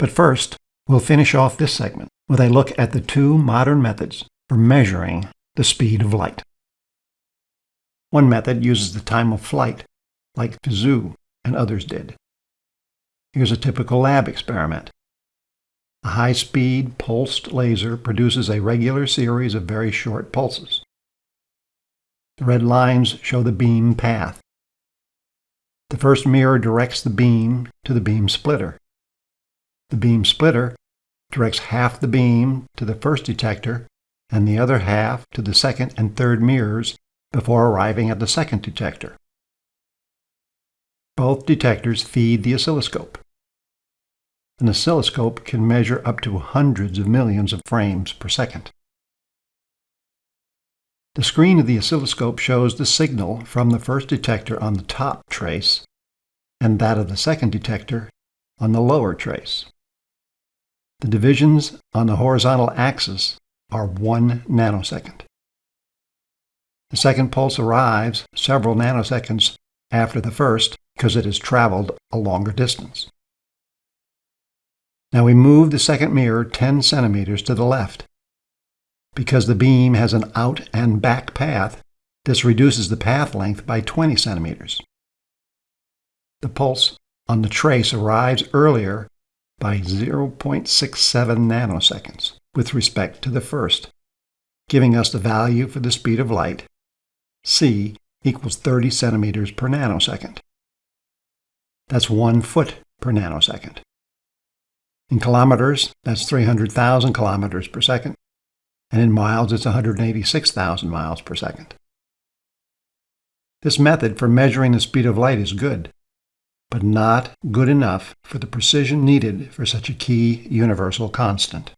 But first, we'll finish off this segment with a look at the two modern methods for measuring the speed of light. One method uses the time of flight, like Fizeau and others did. Here's a typical lab experiment. A high-speed pulsed laser produces a regular series of very short pulses. The red lines show the beam path. The first mirror directs the beam to the beam splitter. The beam splitter directs half the beam to the first detector and the other half to the second and third mirrors before arriving at the second detector. Both detectors feed the oscilloscope. An oscilloscope can measure up to hundreds of millions of frames per second. The screen of the oscilloscope shows the signal from the first detector on the top trace and that of the second detector on the lower trace. The divisions on the horizontal axis are one nanosecond. The second pulse arrives several nanoseconds after the first because it has traveled a longer distance. Now we move the second mirror 10 centimeters to the left. Because the beam has an out and back path, this reduces the path length by 20 centimeters. The pulse on the trace arrives earlier by 0.67 nanoseconds with respect to the first, giving us the value for the speed of light, c equals 30 centimeters per nanosecond. That's one foot per nanosecond. In kilometers, that's 300,000 kilometers per second, and in miles, it's 186,000 miles per second. This method for measuring the speed of light is good, but not good enough for the precision needed for such a key universal constant.